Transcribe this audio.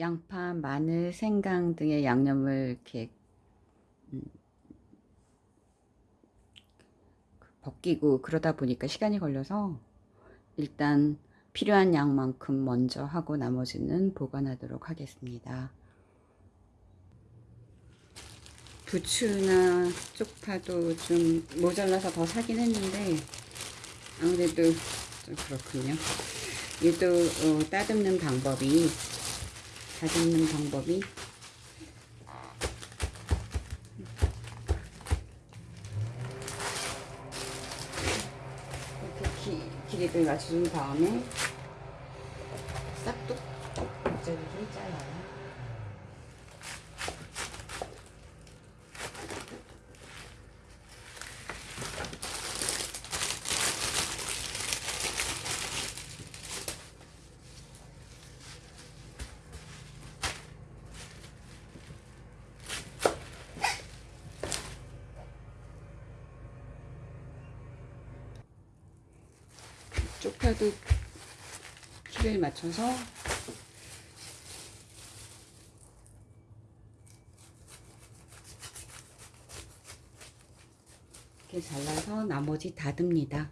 양파, 마늘, 생강 등의 양념을 이렇게 음, 벗기고 그러다 보니까 시간이 걸려서 일단 필요한 양만큼 먼저 하고 나머지는 보관하도록 하겠습니다. 부추나 쪽파도 좀 모자라서 더 사긴 했는데 아무래도 좀 그렇군요. 얘도 어, 따듬는 방법이 다듬는 방법이? 이렇게 기, 길이를 맞춘 다음에 싹둑 잘게 잘라요. 쪽파도 키를 맞춰서 이렇게 잘라서 나머지 다듬니다.